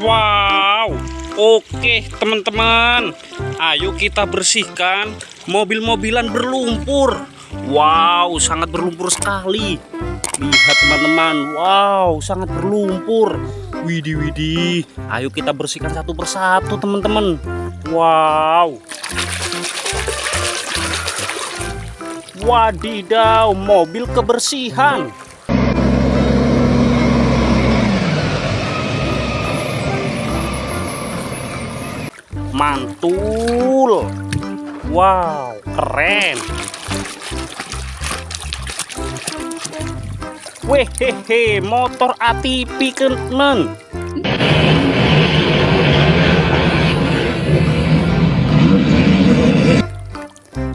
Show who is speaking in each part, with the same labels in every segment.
Speaker 1: Wow, oke teman-teman. Ayo kita bersihkan mobil-mobilan berlumpur. Wow, sangat berlumpur sekali. Lihat teman-teman, wow, sangat berlumpur. Widih, widih. Ayo kita bersihkan satu persatu teman-teman. Wow. Wadidaw, mobil kebersihan. Mantul. Wow keren. Wehehe motor ATV temen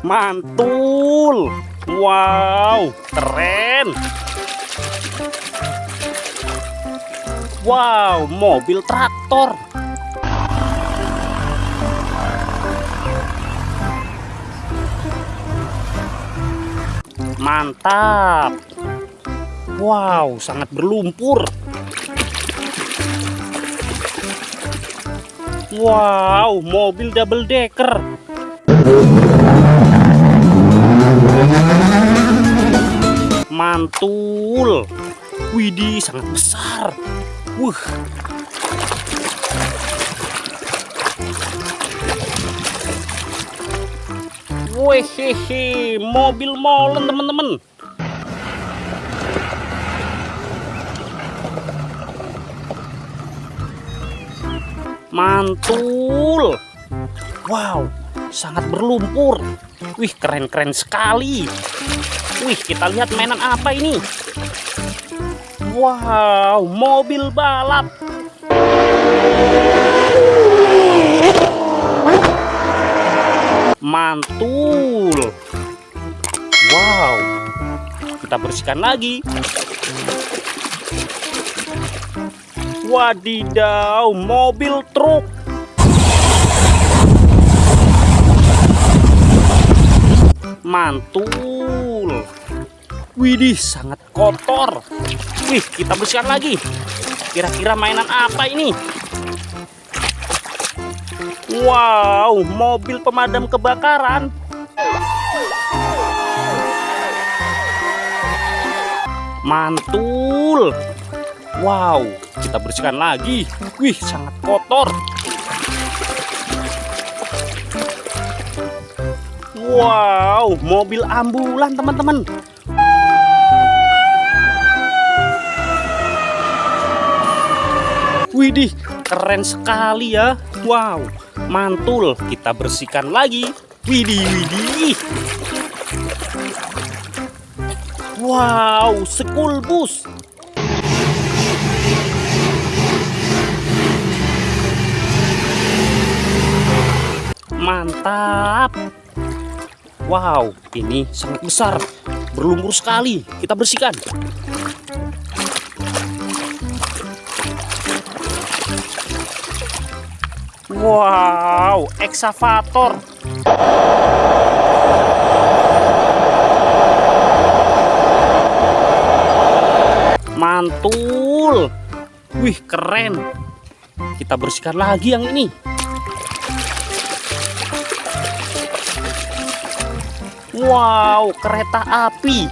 Speaker 1: mantul. Wow keren. Wow mobil traktor mantap. Wow sangat berlumpur. Wow mobil double decker. Mantul. Widih sangat besar. Wuh Wehehe, mobil molen teman-teman. Mantul. Wow, sangat berlumpur. Wih, keren-keren sekali. Wih, kita lihat mainan apa ini. Wow, mobil balap. Mantul. Wow. Kita bersihkan lagi. Wadidaw mobil truk. Mantul. Widih sangat kotor. Wih kita bersihkan lagi. Kira-kira mainan apa ini Wow, mobil pemadam kebakaran. Mantul. Wow, kita bersihkan lagi. Wih, sangat kotor. Wow, mobil ambulan teman-teman. Widih, keren sekali ya. Wow, mantul. Kita bersihkan lagi. Widih widih. Wow sekul bus. Mantap. Wow ini sangat besar. Berlumpur sekali. Kita bersihkan Wow, eksavator. Mantul. Wih, keren. Kita bersihkan lagi yang ini. Wow, kereta api.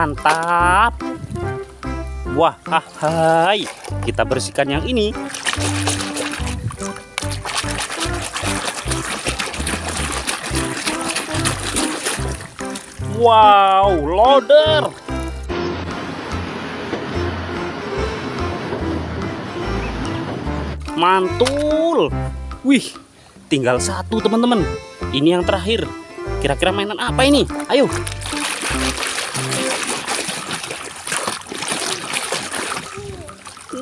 Speaker 1: Mantap. Wah hai. Kita bersihkan yang ini. Wow loader. Mantul. Wih tinggal satu teman-teman. Ini yang terakhir. Kira-kira mainan apa ini? Ayo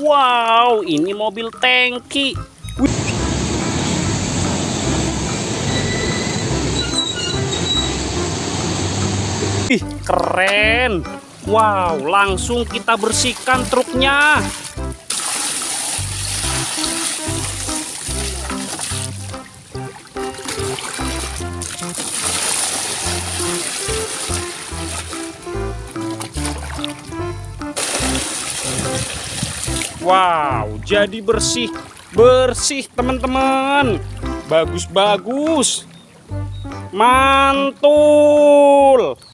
Speaker 1: Wow, ini mobil tangki. Wih, keren. Wow, langsung kita bersihkan truknya. Wow, jadi bersih, bersih teman-teman. Bagus-bagus. Mantul.